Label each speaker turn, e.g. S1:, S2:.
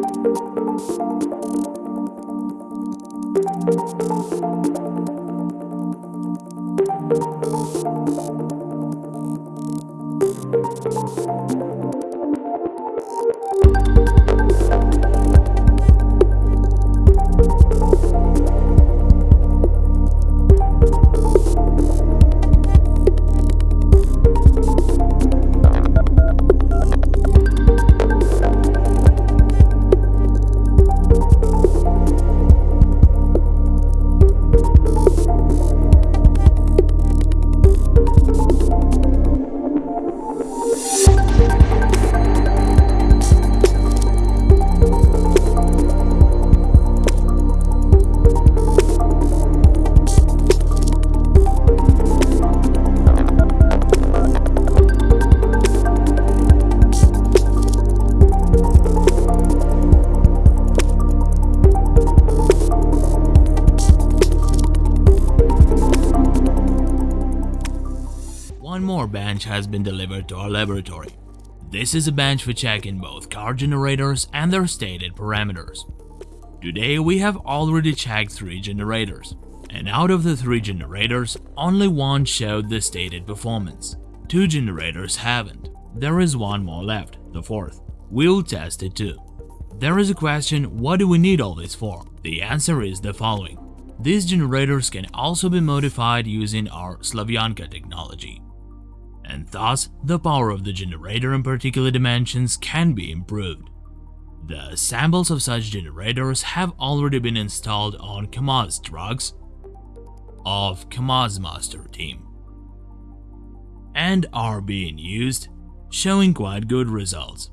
S1: Thank you. One more bench has been delivered to our laboratory. This is a bench for checking both car generators and their stated parameters. Today we have already checked 3 generators, and out of the 3 generators, only one showed the stated performance. 2 generators haven't. There is one more left, the fourth. We'll test it too. There is a question, what do we need all this for? The answer is the following. These generators can also be modified using our Slavyanka technology. And thus, the power of the generator in particular dimensions can be improved. The samples of such generators have already been installed on KAMAZ trucks of KAMAZ Master team and are being used, showing quite good results.